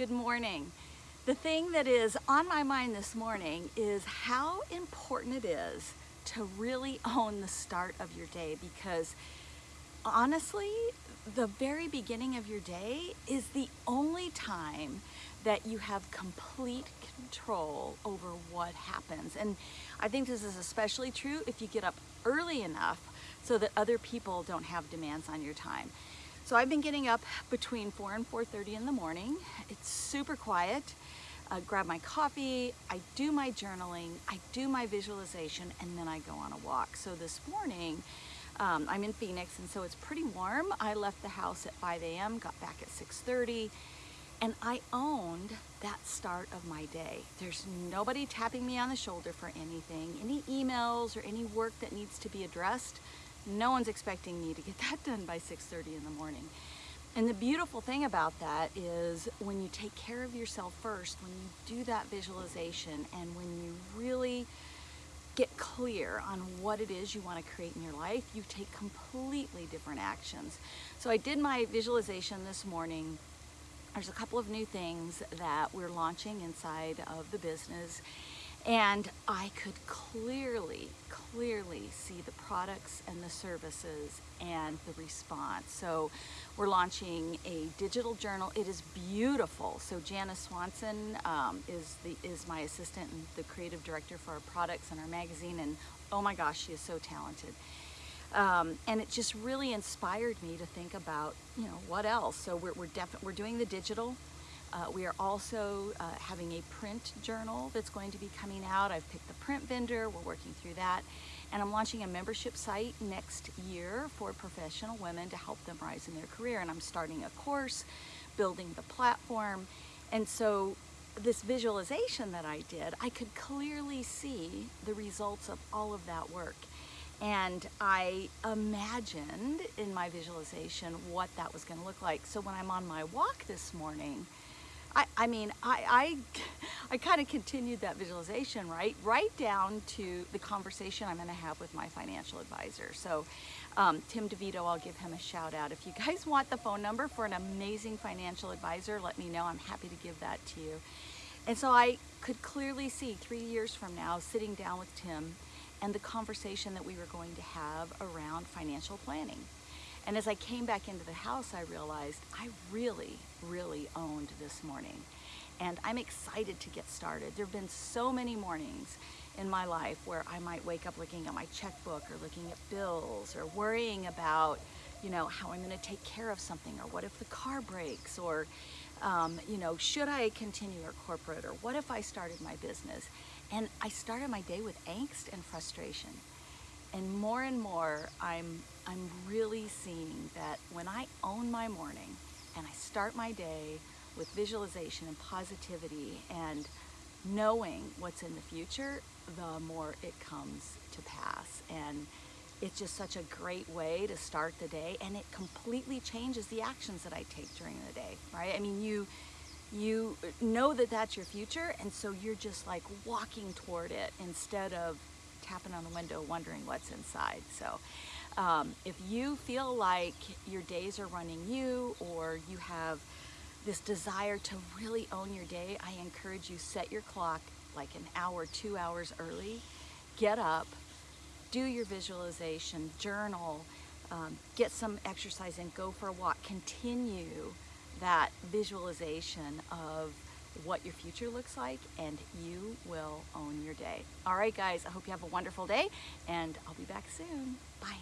Good morning. The thing that is on my mind this morning is how important it is to really own the start of your day because honestly, the very beginning of your day is the only time that you have complete control over what happens. And I think this is especially true if you get up early enough so that other people don't have demands on your time. So I've been getting up between 4 and 4.30 in the morning. It's super quiet. I grab my coffee, I do my journaling, I do my visualization, and then I go on a walk. So this morning, um, I'm in Phoenix, and so it's pretty warm. I left the house at 5 a.m., got back at 6.30, and I owned that start of my day. There's nobody tapping me on the shoulder for anything, any emails or any work that needs to be addressed. No one's expecting me to get that done by 6.30 in the morning. And the beautiful thing about that is when you take care of yourself first, when you do that visualization and when you really get clear on what it is you want to create in your life, you take completely different actions. So I did my visualization this morning there's a couple of new things that we're launching inside of the business and I could clearly, clearly see the products and the services and the response. So we're launching a digital journal. It is beautiful. So Janice Swanson um, is, the, is my assistant and the creative director for our products and our magazine and oh my gosh, she is so talented. Um, and it just really inspired me to think about, you know, what else. So we're, we're, we're doing the digital. Uh, we are also uh, having a print journal that's going to be coming out. I've picked the print vendor, we're working through that. And I'm launching a membership site next year for professional women to help them rise in their career. And I'm starting a course, building the platform. And so this visualization that I did, I could clearly see the results of all of that work. And I imagined in my visualization what that was gonna look like. So when I'm on my walk this morning, I, I mean, I, I, I kind of continued that visualization, right? Right down to the conversation I'm gonna have with my financial advisor. So um, Tim DeVito, I'll give him a shout out. If you guys want the phone number for an amazing financial advisor, let me know. I'm happy to give that to you. And so I could clearly see three years from now sitting down with Tim and the conversation that we were going to have around financial planning. And as I came back into the house, I realized I really, really owned this morning. And I'm excited to get started. There have been so many mornings in my life where I might wake up looking at my checkbook or looking at bills or worrying about, you know, how I'm gonna take care of something or what if the car breaks or, um, you know, should I continue our corporate or what if I started my business? And I started my day with angst and frustration. And more and more, I'm, I'm really seeing that when I own my morning and I start my day with visualization and positivity and knowing what's in the future, the more it comes to pass. And it's just such a great way to start the day and it completely changes the actions that I take during the day, right? I mean, you, you know that that's your future and so you're just like walking toward it instead of tapping on the window wondering what's inside. So um, if you feel like your days are running you or you have this desire to really own your day I encourage you set your clock like an hour two hours early. Get up do your visualization journal um, get some exercise and go for a walk. Continue that visualization of what your future looks like and you will own your day. All right, guys, I hope you have a wonderful day and I'll be back soon. Bye.